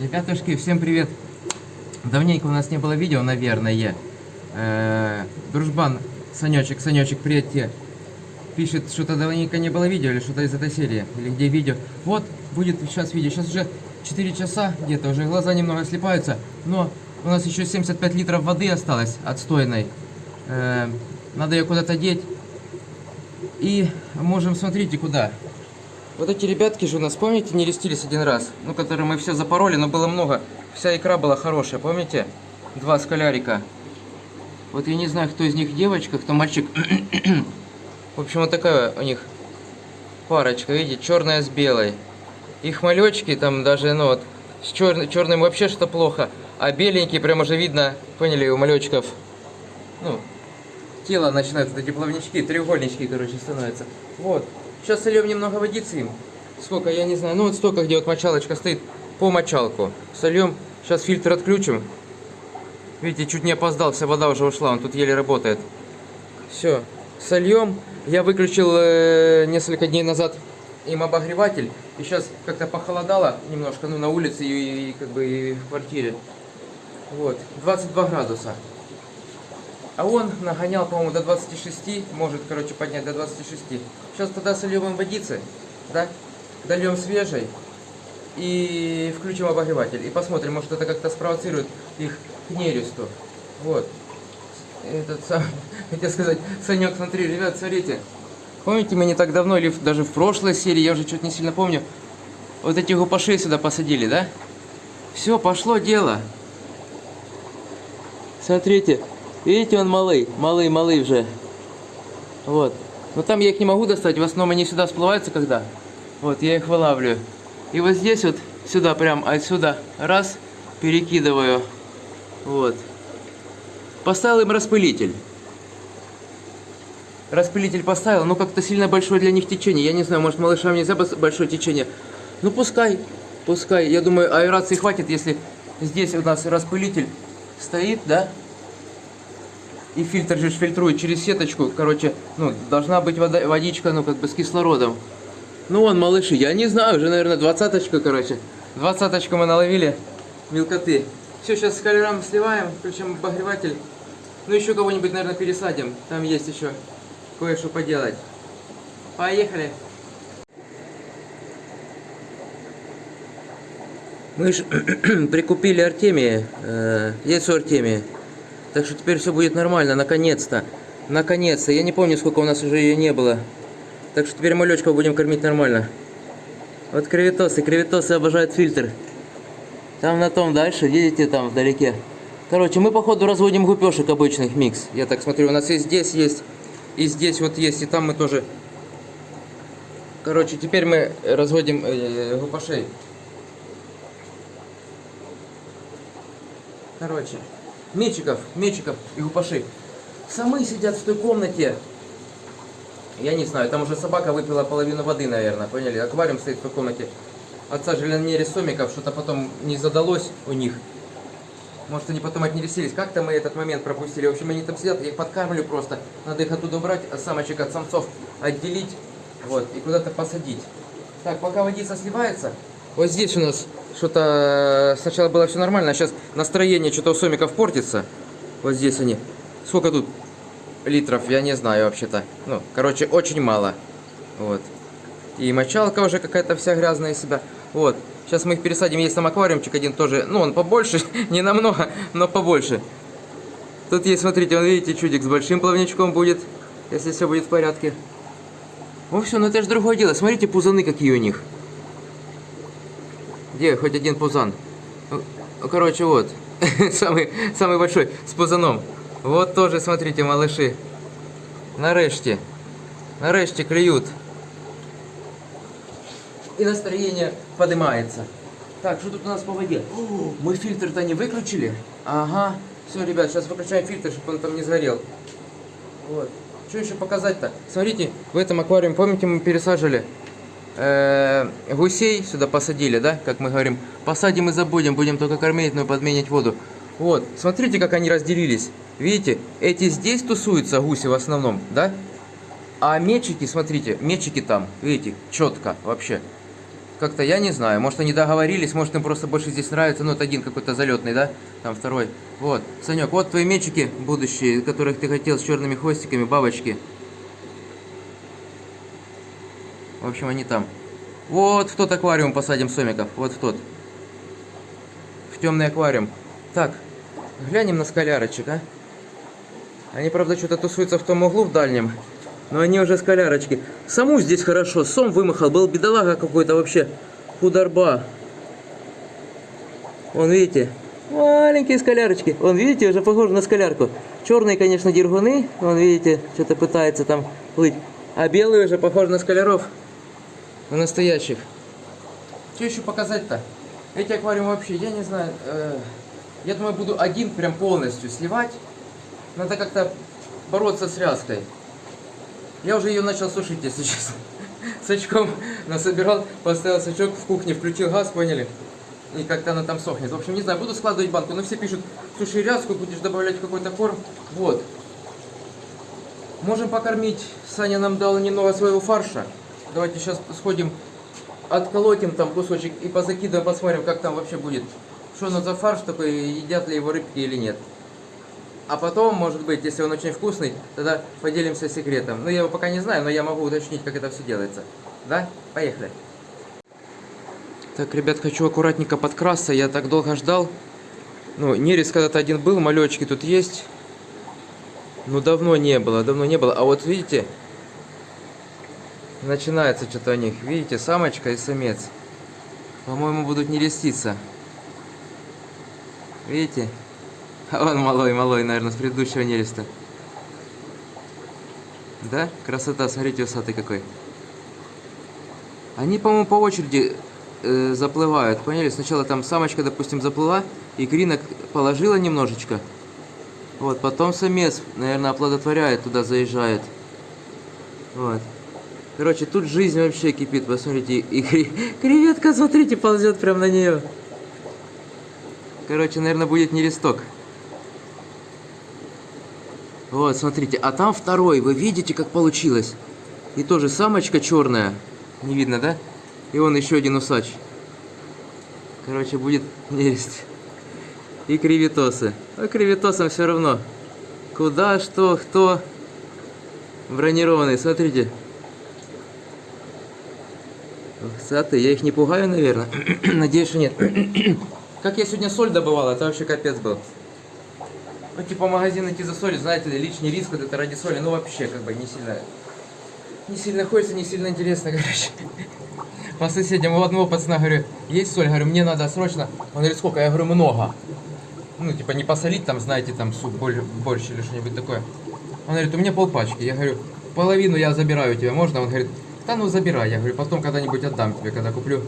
Ребятушки, всем привет! Давненько у нас не было видео, наверное. Э, дружбан, Санечек, Санечек, привет тебе. Пишет, что-то давненько не было видео, или что-то из этой серии, или где видео. Вот, будет сейчас видео. Сейчас уже 4 часа где-то, уже глаза немного слепаются. Но у нас еще 75 литров воды осталось, отстойной. Э, надо ее куда-то деть. И можем, смотрите, куда. Вот эти ребятки же у нас, помните, не листились один раз? Ну, которые мы все запороли, но было много. Вся икра была хорошая, помните? Два скалярика. Вот я не знаю, кто из них девочка, кто мальчик. В общем, вот такая у них парочка, видите, черная с белой. Их малечки там даже, ну вот, с чер... черным вообще что плохо. А беленькие, прям уже видно, поняли, у малечков, ну, тело начинают, вот эти плавнички, треугольнички, короче, становятся. Вот. Сейчас сольем немного водицы им. Сколько, я не знаю. Ну вот столько, где вот мочалочка стоит, по мочалку. Сольем. Сейчас фильтр отключим. Видите, чуть не опоздал, вся вода уже ушла, он тут еле работает. Все, сольем. Я выключил э, несколько дней назад им обогреватель. И сейчас как-то похолодало немножко, ну, на улице и, и как бы и в квартире. Вот, 22 градуса. А он нагонял, по-моему, до 26, может, короче, поднять до 26. Сейчас тогда сольем водицы, да, дольем свежей и включим обогреватель. И посмотрим, может, это как-то спровоцирует их к нересту. Вот. Этот сам, хотел сказать, Санек, смотри, ребят, смотрите. Помните, мы не так давно, или даже в прошлой серии, я уже что-то не сильно помню, вот эти гупаши сюда посадили, да? Все, пошло дело. Смотрите, Видите, он малый, малый, малый уже. Вот. Но там я их не могу достать, в основном они сюда всплываются когда. Вот, я их вылавливаю. И вот здесь вот, сюда прям, отсюда, раз, перекидываю. Вот. Поставил им распылитель. Распылитель поставил, но как-то сильно большое для них течение. Я не знаю, может малышам нельзя большое течение. Ну пускай, пускай. Я думаю, аэрации хватит, если здесь у нас распылитель стоит, да? И фильтр же фильтрует через сеточку, короче, ну, должна быть вода, водичка, ну, как бы с кислородом. Ну, вон, малыши, я не знаю, уже, наверное, двадцаточка, короче. Двадцаточку мы наловили, мелкоты. Все, сейчас с колером сливаем, включим обогреватель. Ну, еще кого-нибудь, наверное, пересадим. Там есть еще кое-что поделать. Поехали! Мы же прикупили Артемия, э, яйцо Артемия. Так что теперь все будет нормально, наконец-то. Наконец-то. Я не помню, сколько у нас уже ее не было. Так что теперь малечков будем кормить нормально. Вот креветосы. Креветосы обожают фильтр. Там на том дальше, видите, там вдалеке. Короче, мы походу разводим гупешек обычных микс. Я так смотрю, у нас и здесь есть, и здесь вот есть, и там мы тоже. Короче, теперь мы разводим э, гупашей. Короче, мечиков, мечиков и гупаши. Самы сидят в той комнате. Я не знаю, там уже собака выпила половину воды, наверное, поняли? Аквариум стоит в той комнате. Отца жильнере сомиков, что-то потом не задалось у них. Может, они потом отнересились. Как-то мы этот момент пропустили. В общем, они там сидят, я их подкармливаю просто. Надо их оттуда убрать, а самочек от самцов отделить. Вот, и куда-то посадить. Так, пока водица сливается, вот здесь у нас что-то сначала было все нормально, а сейчас настроение что-то у сомиков портится. Вот здесь они. Сколько тут литров, я не знаю вообще-то. Ну, короче, очень мало. Вот. И мочалка уже какая-то вся грязная из себя. Вот. Сейчас мы их пересадим. Есть там аквариумчик один тоже. Ну, он побольше, не намного, но побольше. Тут есть, смотрите, он, видите, чудик с большим плавничком будет, если все будет в порядке. В общем, ну это же другое дело. Смотрите, пузаны какие у них. Где хоть один пузан? Ну, короче, вот. самый, самый большой, с пузаном. Вот тоже, смотрите, малыши. Нарешті. Нарешті клюют. И настроение поднимается. Так, что тут у нас по воде? О, мы фильтр-то не выключили? Ага. Все, ребят, сейчас выключаем фильтр, чтобы он там не сгорел. Вот. Что еще показать-то? Смотрите, в этом аквариуме, помните, мы пересаживали э, гусей сюда посадили, да, как мы говорим. Посадим и забудем, будем только кормить, но подменить воду. Вот, смотрите, как они разделились. Видите, эти здесь тусуются, гуси в основном, да? А мечики, смотрите, мечики там, видите, четко вообще. Как-то я не знаю, может они договорились, может им просто больше здесь нравится, ну это один какой-то залетный, да, там второй. Вот, Санек, вот твои мячики будущие, которых ты хотел с черными хвостиками, бабочки. В общем, они там. Вот в тот аквариум посадим сомиков, вот в тот. В темный аквариум. Так, глянем на скалярочек, а. Они, правда, что-то тусуются в том углу в дальнем. Но они уже скалярочки. Саму здесь хорошо. Сом вымахал. Был бедолага какой-то вообще. Худорба. Вон, видите? Маленькие скалярочки. Вон, видите, уже похоже на скалярку. Черные, конечно, дергуны. Вон, видите, что-то пытается там плыть. А белые уже похожи на скаляров. На настоящих. Что еще показать-то? Эти аквариумы вообще, я не знаю. Э, я думаю, буду один прям полностью сливать. Надо как-то бороться с ряской. Я уже ее начал сушить, если честно. С очком насобирал, поставил сачок в кухне, включил газ, поняли? И как-то она там сохнет. В общем, не знаю, буду складывать банку. Но все пишут, суши ряску, будешь добавлять какой-то корм. Вот. Можем покормить. Саня нам дал немного своего фарша. Давайте сейчас сходим, отколотим там кусочек и позакидываем, посмотрим, как там вообще будет. Что оно за фарш такой, едят ли его рыбки или нет. А потом, может быть, если он очень вкусный, тогда поделимся секретом. Ну, я его пока не знаю, но я могу уточнить, как это все делается. Да? Поехали. Так, ребят, хочу аккуратненько подкрасться. Я так долго ждал. Ну, нерез когда-то один был, малечки тут есть. Ну, давно не было, давно не было. А вот видите, начинается что-то у них. Видите, самочка и самец. По-моему, будут нереститься. Видите? А он малой, малой, наверное, с предыдущего нереста. Да? Красота, смотрите, усатый какой. Они, по-моему, по очереди э, заплывают, поняли? Сначала там самочка, допустим, заплыла, и кринок положила немножечко. Вот, потом самец, наверное, оплодотворяет, туда заезжает. Вот. Короче, тут жизнь вообще кипит, посмотрите. И креветка, смотрите, ползет прямо на нее. Короче, наверное, будет нересток. Вот, смотрите, а там второй, вы видите, как получилось? И тоже самочка черная, не видно, да? И он еще один усач. Короче, будет нерест. И креветосы. А креветосам все равно. Куда, что, кто. Бронированный, смотрите. Саты, я их не пугаю, наверное. Надеюсь, что нет. как я сегодня соль добывал, это вообще капец был. Ну, типа, магазин идти за солью, знаете ли, лишний риск вот это ради соли, ну, вообще, как бы, не сильно... Не сильно хочется, не сильно интересно, короче. По соседям, у одного пацана, говорю, есть соль? Говорю, мне надо срочно. Он говорит, сколько? Я говорю, много. Ну, типа, не посолить там, знаете, там, суп, борщ или что-нибудь такое. Он говорит, у меня полпачки. Я говорю, половину я забираю тебе, можно? Он говорит, да ну забирай. Я говорю, потом когда-нибудь отдам тебе, когда куплю.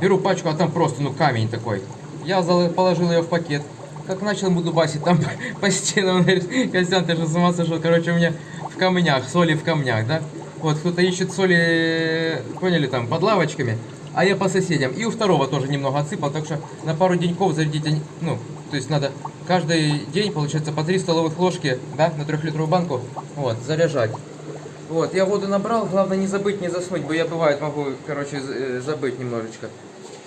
Беру пачку, а там просто, ну, камень такой. Я положил ее в пакет как начал ему дубасить там по стенам, он говорит, Костян, ты же с ума сошел, короче, у меня в камнях, соли в камнях, да? Вот, кто-то ищет соли, поняли, там, под лавочками, а я по соседям. И у второго тоже немного отсыпал, так что на пару деньков зарядить, ну, то есть надо каждый день, получается, по 3 столовых ложки, да, на трехлитровую банку, вот, заряжать. Вот, я воду набрал, главное не забыть, не заснуть, бо я бывает могу, короче, э, забыть немножечко.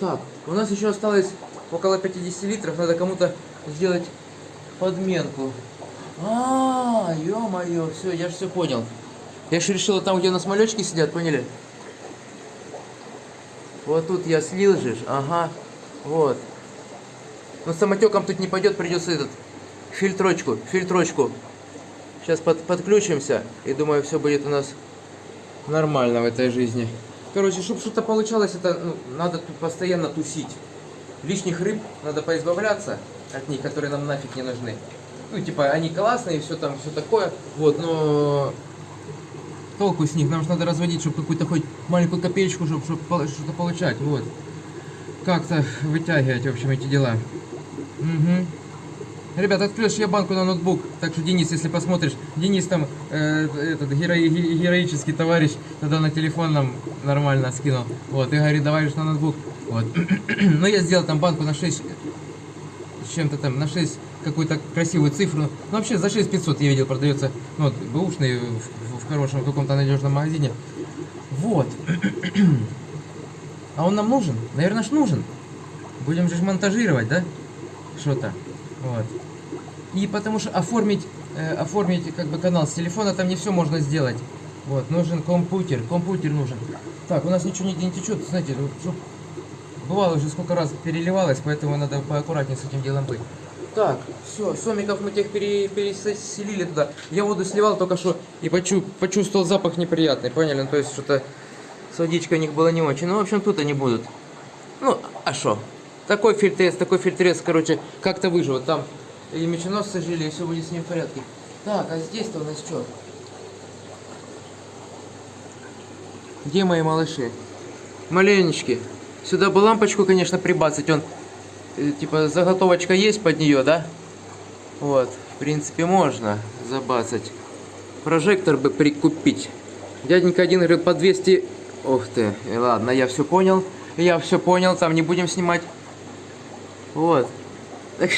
Так, у нас еще осталось около 50 литров, надо кому-то сделать подменку. А, ё-моё, все, я же все понял. Я же решил, там, где у нас малечки сидят, поняли? Вот тут я слил же, ага, вот. Но самотеком тут не пойдет, придется этот фильтрочку, фильтрочку. Сейчас под, подключимся, и думаю, все будет у нас нормально в этой жизни. Короче, чтобы что-то получалось, это ну, надо тут постоянно тусить. Лишних рыб надо поизбавляться от них, которые нам нафиг не нужны. Ну, типа, они классные, все там, все такое, вот, но толку с них, нам же надо разводить, чтобы какую-то хоть маленькую копеечку, чтобы, чтобы что-то получать, вот. Как-то вытягивать, в общем, эти дела. Угу. Ребят, открылась я банку на ноутбук, так что, Денис, если посмотришь, Денис там, э, этот геро героический товарищ, тогда на телефон нам нормально скинул, вот, и говорит, давай же на ноутбук, вот. Но я сделал там банку на 6 чем-то там, на 6 какую-то красивую цифру. Ну, вообще за 6500 я видел продается, ну, вот, бэушный в, в хорошем каком-то надежном магазине. Вот. А он нам нужен? Наверное, ж нужен. Будем же монтажировать, да? Что-то. Вот. И потому что оформить, э, оформить как бы канал с телефона там не все можно сделать. Вот, нужен компьютер, компьютер нужен. Так, у нас ничего нигде не течет, знаете, бывало уже сколько раз переливалось, поэтому надо поаккуратнее с этим делом быть. Так, все, сомиков мы тех пере- переселили туда. Я воду сливал только что и почу- почувствовал запах неприятный, поняли? Ну, то есть что-то с водичкой у них было не очень. Ну, в общем, тут они будут. Ну, а что? Такой фильтрес, такой фильтрес, короче, как-то выживут. Там и меченосцы жили, и все будет с ним в порядке. Так, а здесь-то у нас что? Где мои малыши? Маленечки. Сюда бы лампочку, конечно, прибацать. Он, э, типа, заготовочка есть под нее, да? Вот, в принципе, можно забацать. Прожектор бы прикупить. Дяденька один говорит, по 200... Ух ты, и ладно, я все понял. Я все понял, там не будем снимать. Вот.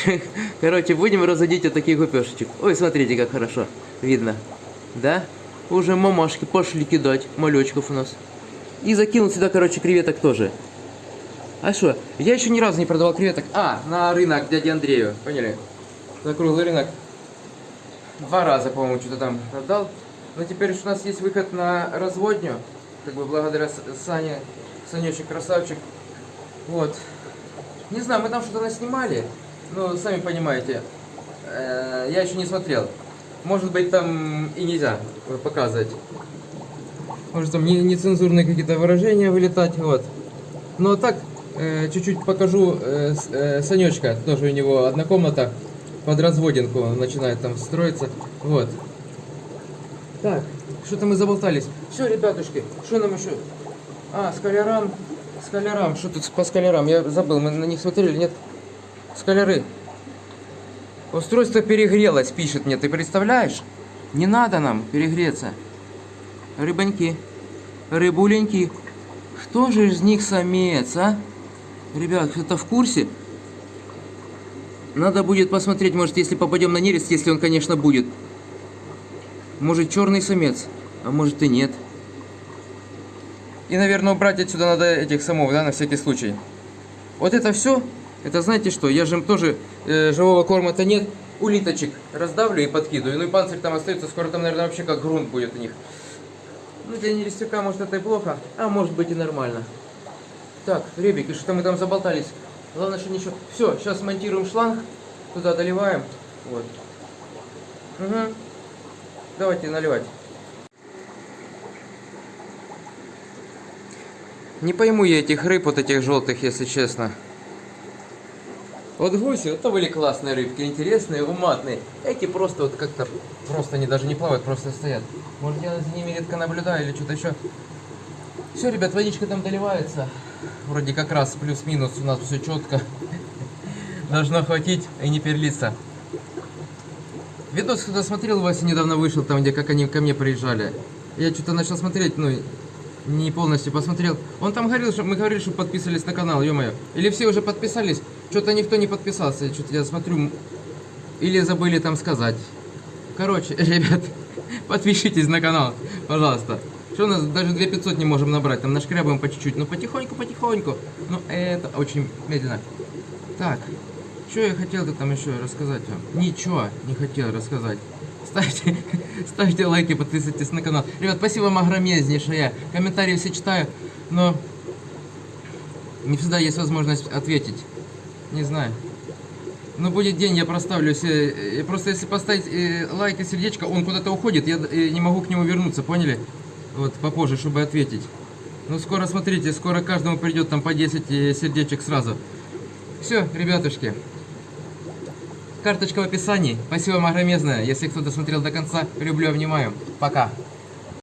Короче, будем разводить вот таких гупешечек. Ой, смотрите, как хорошо видно. Да? Уже мамашки пошли кидать малечков у нас. И закинул сюда, короче, креветок тоже. А что? Я еще ни разу не продавал креветок. А, на рынок дяди Андрею. Поняли? На круглый рынок. Два раза, по-моему, что-то там продал. Но теперь у нас есть выход на разводню. Как бы благодаря Сане. Санечек красавчик. Вот. Не знаю, мы там что-то наснимали. Ну, сами понимаете. Э, Я еще не смотрел. Может быть, там и нельзя показывать. Может, там не- нецензурные какие-то выражения вылетать, вот. Но так, э, чуть-чуть покажу э, э, Санечка. Тоже у него одна комната под разводинку. Начинает там строиться. Вот. Так, что-то мы заболтались. Все, ребятушки, что нам еще? А, скалярам. Скалярам. Что тут по скалярам? Я забыл, мы на них смотрели, нет? Скаляры. Устройство перегрелось, пишет мне. Ты представляешь? Не надо нам перегреться. Рыбоньки. Рыбуленьки. Кто же из них самец, а? Ребят, кто-то в курсе? Надо будет посмотреть, может, если попадем на нерест, если он, конечно, будет. Может, черный самец, а может и нет. И, наверное, убрать отсюда надо этих самов, да, на всякий случай. Вот это все, это знаете что, я же им тоже э, живого корма-то нет, улиточек раздавлю и подкидываю. Ну и панцирь там остается, скоро там, наверное, вообще как грунт будет у них. Ну, для нерестюка, может, это и плохо, а может быть и нормально. Так, ребики, что мы там заболтались? Главное, что ничего. Все, сейчас монтируем шланг, туда доливаем. Вот. Угу. Давайте наливать. Не пойму я этих рыб, вот этих желтых, если честно. Вот гуси, это были классные рыбки, интересные, уматные. Эти просто вот как-то, просто они даже не плавают, просто стоят. Может я за ними редко наблюдаю или что-то еще. Все, ребят, водичка там доливается. Вроде как раз плюс-минус у нас все четко. Должно хватить и не перелиться. Видос кто смотрел, Вася недавно вышел, там где как они ко мне приезжали. Я что-то начал смотреть, ну, не полностью посмотрел. Он там говорил, что мы говорили, что подписывались на канал, ё-моё. Или все уже подписались? Что-то никто не подписался, что-то я смотрю. Или забыли там сказать. Короче, ребят, подпишитесь на канал, пожалуйста. Что у нас даже 2500 не можем набрать, там нашкрябаем по чуть-чуть, ну потихоньку, потихоньку. Ну это очень медленно. Так, что я хотел-то там еще рассказать вам? Ничего не хотел рассказать. Ставьте, ставьте лайки, подписывайтесь на канал. Ребят, спасибо вам огромнейшее. Комментарии все читаю, но не всегда есть возможность ответить. Не знаю. Ну, будет день, я проставлю все. э, Просто если поставить э, лайк и сердечко, он куда-то уходит, я э, не могу к нему вернуться, поняли? Вот, попозже, чтобы ответить. Ну, скоро, смотрите, скоро каждому придет там по 10 э, сердечек сразу. Все, ребятушки. Карточка в описании. Спасибо вам огромезное. Если кто досмотрел до конца, люблю, обнимаю. Пока.